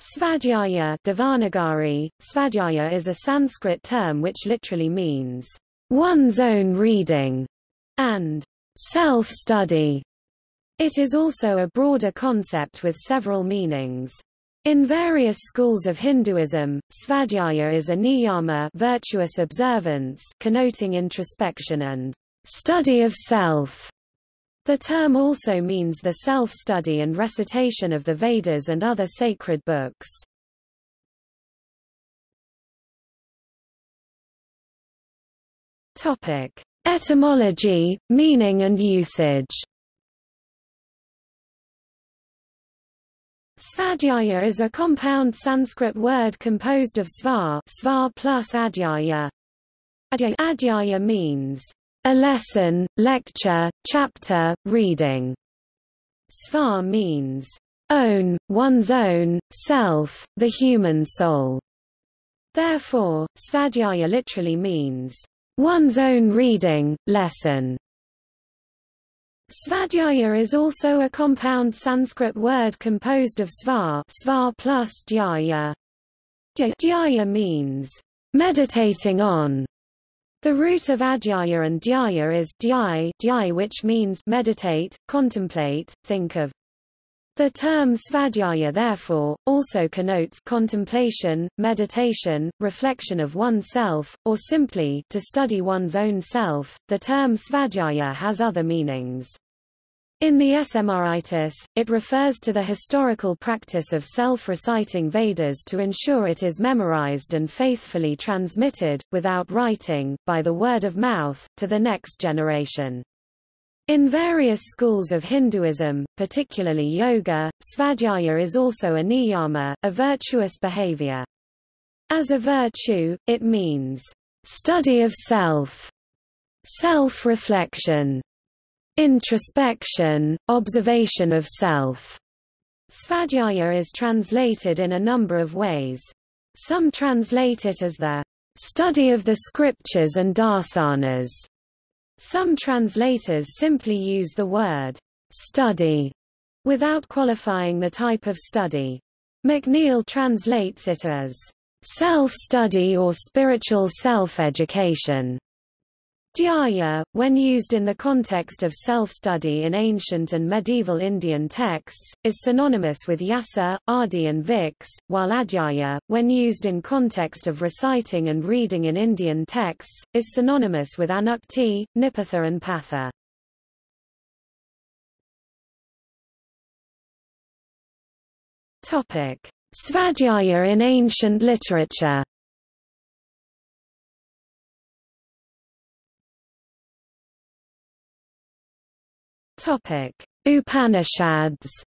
Svadhyaya Devanagari, Svadhyaya is a Sanskrit term which literally means one's own reading and self-study. It is also a broader concept with several meanings. In various schools of Hinduism, svadhyaya is a niyama virtuous observance connoting introspection and study of self. The term also means the self-study and recitation of the Vedas and other sacred books. Topic: Etymology, meaning and usage. Svadhyaya is a compound Sanskrit word composed of sva, sva plus adhyaya. Adhyaya means a lesson, lecture, chapter, reading. Sva means own, one's own, self, the human soul. Therefore, svadhyaya literally means one's own reading, lesson. Svadhyaya is also a compound Sanskrit word composed of sva, sva plus dhyaya. Dhyaya means meditating on, the root of adhyaya and dhyaya is dhyai, dhyai which means meditate, contemplate, think of. The term svadhyaya therefore, also connotes contemplation, meditation, reflection of oneself, or simply, to study one's own self. The term svadhyaya has other meanings. In the Smritis, it refers to the historical practice of self-reciting Vedas to ensure it is memorized and faithfully transmitted, without writing, by the word of mouth, to the next generation. In various schools of Hinduism, particularly yoga, svadhyaya is also a niyama, a virtuous behavior. As a virtue, it means study of self, self-reflection, Introspection, observation of self. Svadhyaya is translated in a number of ways. Some translate it as the study of the scriptures and darsanas. Some translators simply use the word study without qualifying the type of study. McNeil translates it as self-study or spiritual self-education. Dhyaya, when used in the context of self-study in ancient and medieval Indian texts, is synonymous with yasa, adi and vix, while adhyaya, when used in context of reciting and reading in Indian texts, is synonymous with anukti, nipatha and patha. Svadhyaya in ancient literature Topic: Upanishads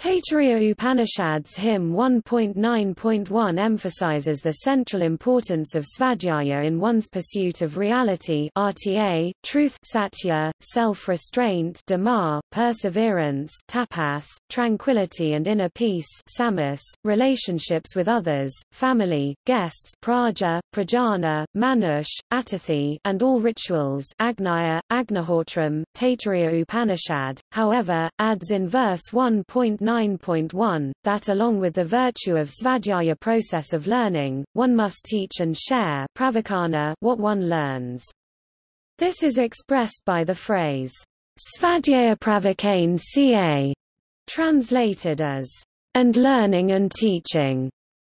Taittiriya Upanishads hymn 1.9.1 emphasizes the central importance of svadhyaya in one's pursuit of reality RTA, truth satya, self-restraint perseverance tapas, tranquility and inner peace samas, relationships with others, family, guests praja, prajana, manush, atithi, and all rituals agnaya, agnihotram, Taittiriya Upanishad, however, adds in verse 1.9 9.1, that along with the virtue of svadhyaya process of learning, one must teach and share what one learns. This is expressed by the phrase, svadhyaya pravakane ca, translated as, and learning and teaching.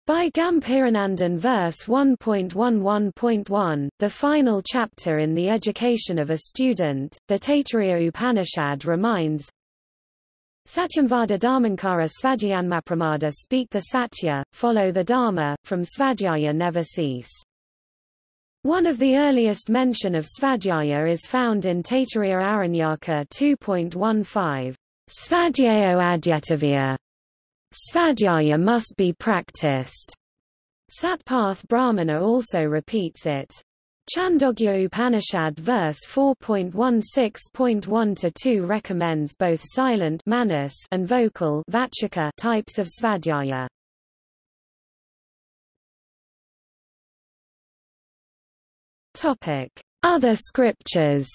By Gambhiranandan verse 1.11.1, the final chapter in the education of a student, the Taittiriya Upanishad reminds, Satyamvada Dharmankara Svadhyayanmapramada speak the Satya, follow the Dharma, from Svadhyaya never cease. One of the earliest mention of Svadhyaya is found in Taittiriya Aranyaka 2.15. Svadhyayo adyatavya. Svadhyaya must be practiced. Satpath Brahmana also repeats it. Chandogya Upanishad verse 4.16.1-2 recommends both silent manas and vocal vachaka types of svadhyaya. Topic: Other scriptures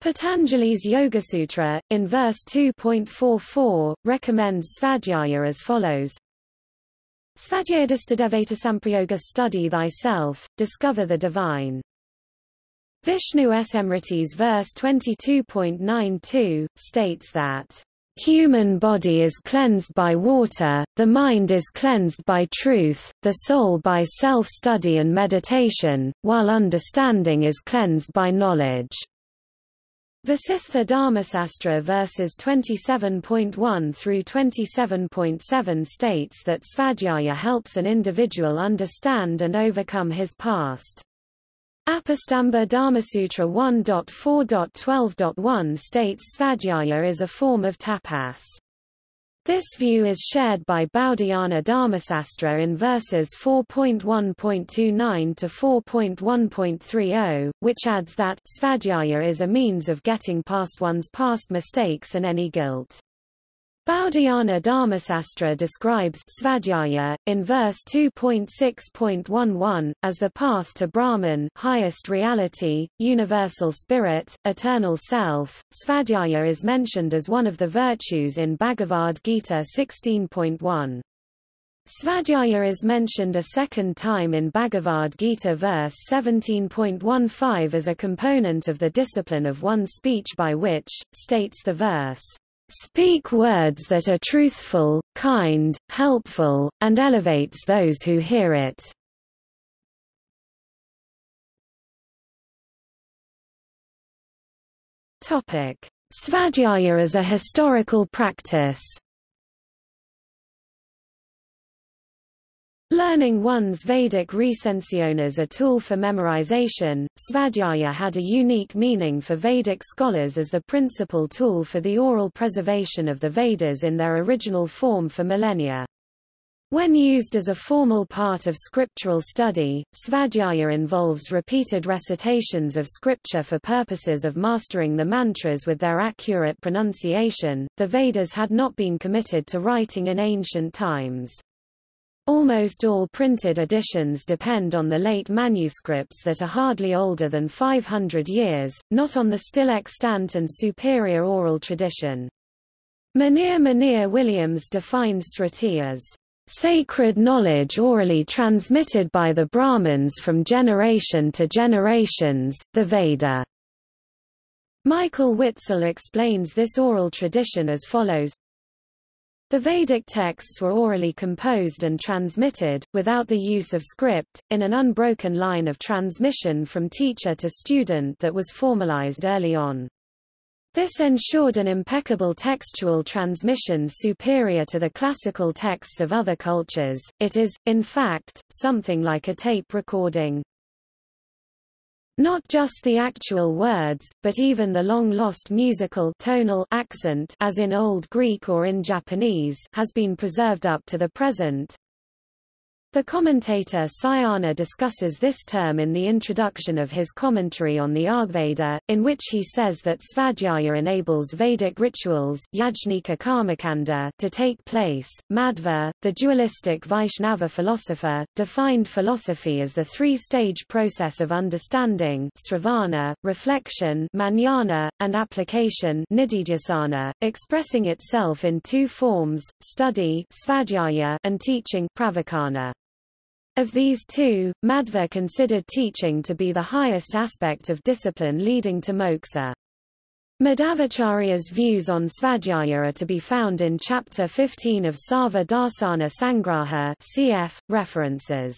Patanjali's Yoga-sutra, in verse 2.44, recommends svadhyaya as follows. Svadhyayadistadevata samprayoga study thyself, discover the divine. Vishnu Smriti's verse 22.92, states that Human body is cleansed by water, the mind is cleansed by truth, the soul by self-study and meditation, while understanding is cleansed by knowledge. Vasistha Dharmasastra verses 27.1 through 27.7 states that svadhyaya helps an individual understand and overcome his past. Apastamba Dharmasutra 1.4.12.1 states svadhyaya is a form of tapas. This view is shared by Baudhayana Dharmasastra in verses 4.1.29 to 4.1.30, which adds that svadhyaya is a means of getting past one's past mistakes and any guilt. Baudhayana Dharmasastra describes svadhyaya, in verse 2.6.11, as the path to Brahman highest reality, universal spirit, eternal self. Svadhyaya is mentioned as one of the virtues in Bhagavad Gita 16.1. Svadhyaya is mentioned a second time in Bhagavad Gita verse 17.15 as a component of the discipline of one's speech by which, states the verse, Speak words that are truthful, kind, helpful, and elevates those who hear it. Topic: Svadhyaya as a historical practice. Learning one's Vedic recension as a tool for memorization, Svadhyaya had a unique meaning for Vedic scholars as the principal tool for the oral preservation of the Vedas in their original form for millennia. When used as a formal part of scriptural study, Svadhyaya involves repeated recitations of scripture for purposes of mastering the mantras with their accurate pronunciation. The Vedas had not been committed to writing in ancient times. Almost all printed editions depend on the late manuscripts that are hardly older than 500 years, not on the still extant and superior oral tradition. Monier Monier Williams defines Sruti as sacred knowledge orally transmitted by the Brahmins from generation to generations, the Veda. Michael Witzel explains this oral tradition as follows the Vedic texts were orally composed and transmitted, without the use of script, in an unbroken line of transmission from teacher to student that was formalized early on. This ensured an impeccable textual transmission superior to the classical texts of other cultures. It is, in fact, something like a tape recording. Not just the actual words, but even the long-lost musical tonal accent as in Old Greek or in Japanese has been preserved up to the present. The commentator Sayana discusses this term in the introduction of his commentary on the Rigveda, in which he says that Svadhyaya enables Vedic rituals Yajnika Karmakanda to take place. Madhva, the dualistic Vaishnava philosopher, defined philosophy as the three-stage process of understanding sravana, reflection manana, and application nididhyasana, expressing itself in two forms, study svadhyaya and teaching pravachana. Of these two, Madhva considered teaching to be the highest aspect of discipline leading to moksha. Madhvacharya's views on Svadhyaya are to be found in Chapter 15 of Sarva Sangraha cf. references.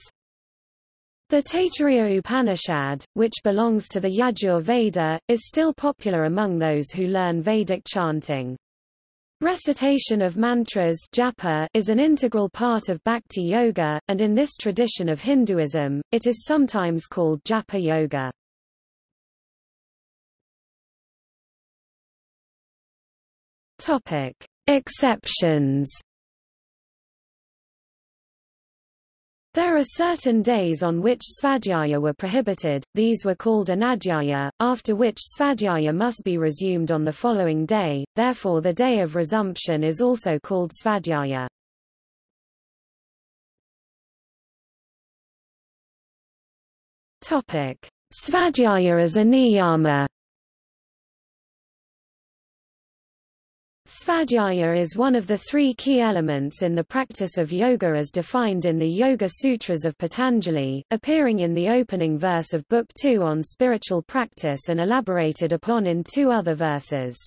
The Taittiriya Upanishad, which belongs to the Yajur Veda, is still popular among those who learn Vedic chanting. Recitation of mantras japa is an integral part of bhakti yoga, and in this tradition of Hinduism, it is sometimes called japa yoga. Topic: Exceptions There are certain days on which svadhyaya were prohibited, these were called anadhyaya, after which svadhyaya must be resumed on the following day, therefore the day of resumption is also called svadhyaya. Svadhyaya as a niyama Svadhyaya is one of the three key elements in the practice of yoga as defined in the Yoga Sutras of Patanjali, appearing in the opening verse of Book 2 on spiritual practice and elaborated upon in two other verses.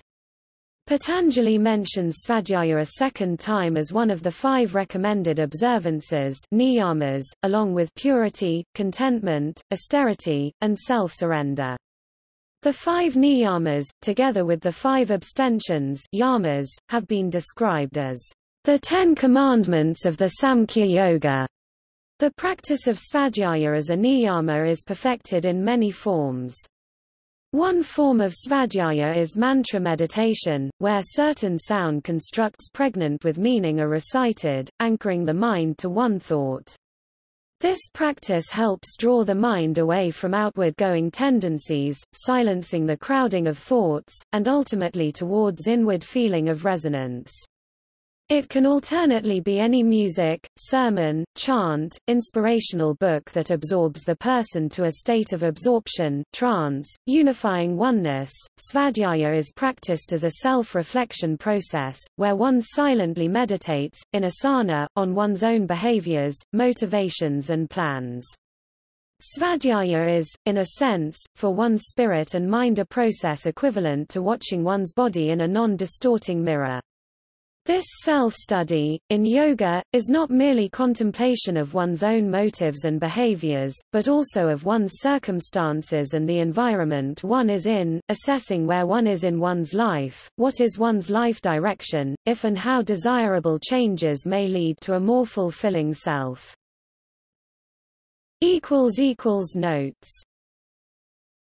Patanjali mentions Svadhyaya a second time as one of the five recommended observances niyamas, along with purity, contentment, austerity, and self-surrender. The five niyamas, together with the five abstentions yamas, have been described as the Ten Commandments of the Samkhya Yoga. The practice of svadhyaya as a niyama is perfected in many forms. One form of svadhyaya is mantra meditation, where certain sound constructs pregnant with meaning are recited, anchoring the mind to one thought. This practice helps draw the mind away from outward-going tendencies, silencing the crowding of thoughts, and ultimately towards inward feeling of resonance. It can alternately be any music, sermon, chant, inspirational book that absorbs the person to a state of absorption, trance, unifying oneness. Svadhyaya is practiced as a self-reflection process, where one silently meditates, in asana, on one's own behaviors, motivations and plans. Svadhyaya is, in a sense, for one's spirit and mind a process equivalent to watching one's body in a non-distorting mirror. This self-study, in yoga, is not merely contemplation of one's own motives and behaviors, but also of one's circumstances and the environment one is in, assessing where one is in one's life, what is one's life direction, if and how desirable changes may lead to a more fulfilling self. Notes